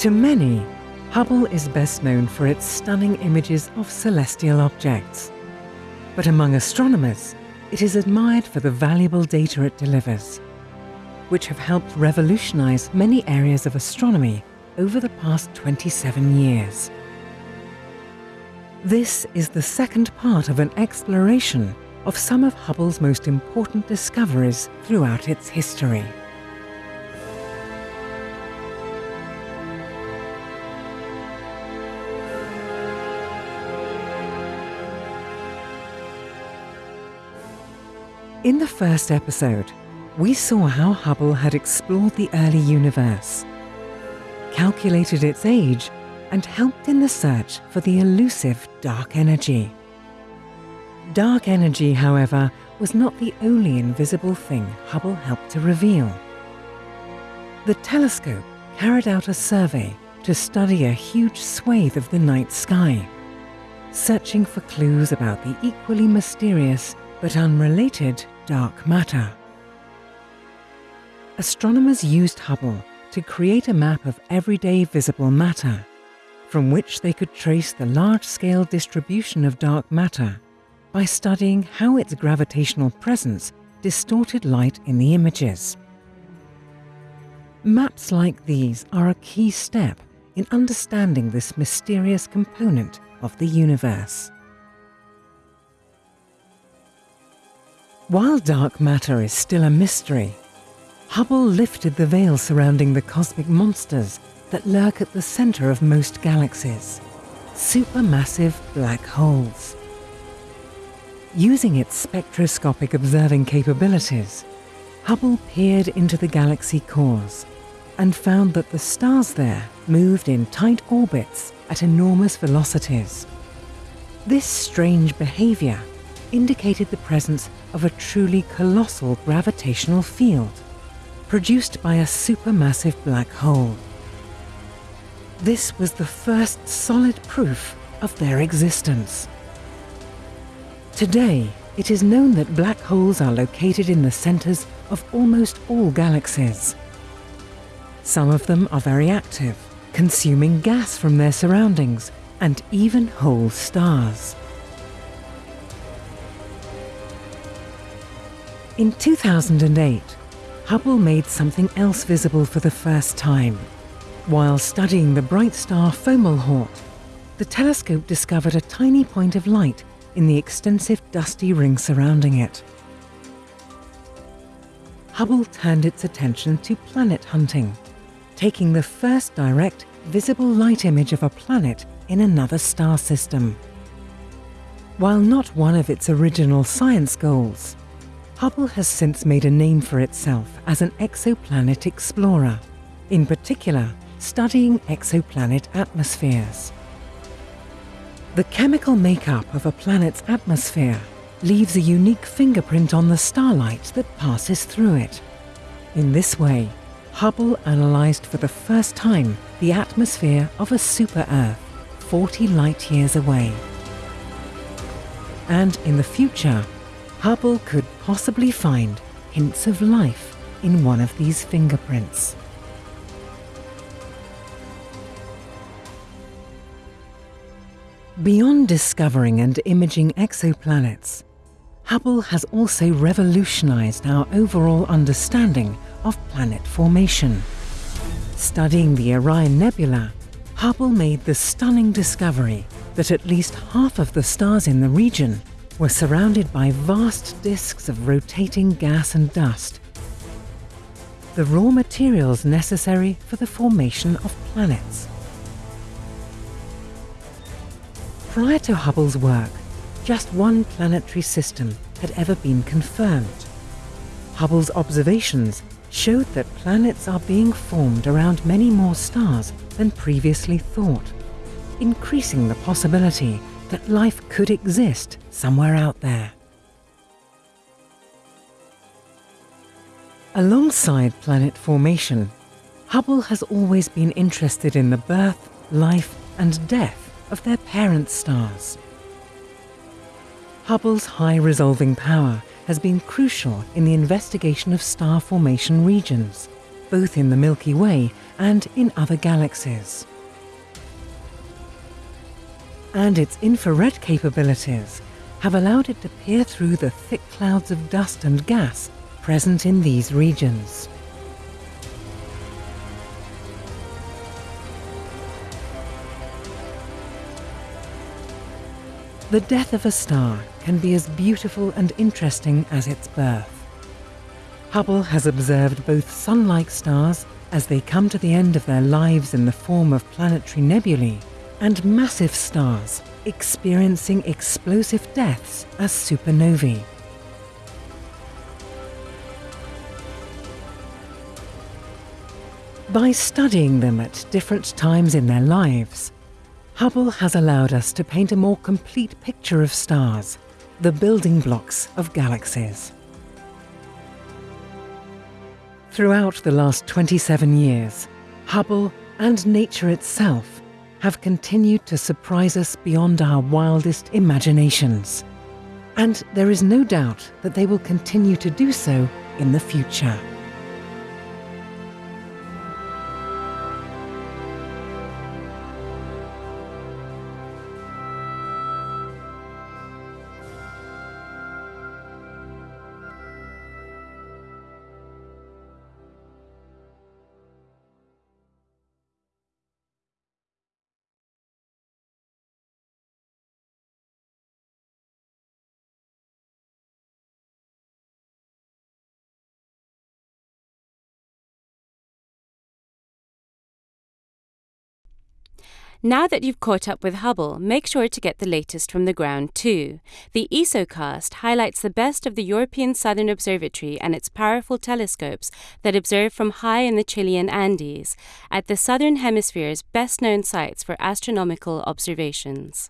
To many, Hubble is best known for its stunning images of celestial objects. But among astronomers, it is admired for the valuable data it delivers, which have helped revolutionize many areas of astronomy over the past 27 years. This is the second part of an exploration of some of Hubble's most important discoveries throughout its history. In the first episode, we saw how Hubble had explored the early universe, calculated its age, and helped in the search for the elusive dark energy. Dark energy, however, was not the only invisible thing Hubble helped to reveal. The telescope carried out a survey to study a huge swathe of the night sky, searching for clues about the equally mysterious but unrelated dark matter. Astronomers used Hubble to create a map of everyday visible matter, from which they could trace the large-scale distribution of dark matter by studying how its gravitational presence distorted light in the images. Maps like these are a key step in understanding this mysterious component of the universe. While dark matter is still a mystery, Hubble lifted the veil surrounding the cosmic monsters that lurk at the center of most galaxies, supermassive black holes. Using its spectroscopic observing capabilities, Hubble peered into the galaxy cores and found that the stars there moved in tight orbits at enormous velocities. This strange behavior indicated the presence of a truly colossal gravitational field produced by a supermassive black hole. This was the first solid proof of their existence. Today, it is known that black holes are located in the centers of almost all galaxies. Some of them are very active, consuming gas from their surroundings and even whole stars. In 2008, Hubble made something else visible for the first time. While studying the bright star Fomalhaut, the telescope discovered a tiny point of light in the extensive dusty ring surrounding it. Hubble turned its attention to planet hunting, taking the first direct, visible light image of a planet in another star system. While not one of its original science goals, Hubble has since made a name for itself as an exoplanet explorer, in particular studying exoplanet atmospheres. The chemical makeup of a planet's atmosphere leaves a unique fingerprint on the starlight that passes through it. In this way, Hubble analysed for the first time the atmosphere of a super-Earth 40 light years away. And in the future, Hubble could possibly find hints of life in one of these fingerprints. Beyond discovering and imaging exoplanets, Hubble has also revolutionized our overall understanding of planet formation. Studying the Orion Nebula, Hubble made the stunning discovery that at least half of the stars in the region were surrounded by vast disks of rotating gas and dust, the raw materials necessary for the formation of planets. Prior to Hubble's work, just one planetary system had ever been confirmed. Hubble's observations showed that planets are being formed around many more stars than previously thought, increasing the possibility that life could exist somewhere out there. Alongside planet formation, Hubble has always been interested in the birth, life, and death of their parent stars. Hubble's high resolving power has been crucial in the investigation of star formation regions, both in the Milky Way and in other galaxies. And its infrared capabilities have allowed it to peer through the thick clouds of dust and gas present in these regions. The death of a star can be as beautiful and interesting as its birth. Hubble has observed both sun-like stars as they come to the end of their lives in the form of planetary nebulae, and massive stars experiencing explosive deaths as supernovae. By studying them at different times in their lives, Hubble has allowed us to paint a more complete picture of stars, the building blocks of galaxies. Throughout the last 27 years, Hubble and nature itself have continued to surprise us beyond our wildest imaginations. And there is no doubt that they will continue to do so in the future. Now that you've caught up with Hubble, make sure to get the latest from the ground too. The ESOcast highlights the best of the European Southern Observatory and its powerful telescopes that observe from high in the Chilean Andes, at the Southern Hemisphere's best known sites for astronomical observations.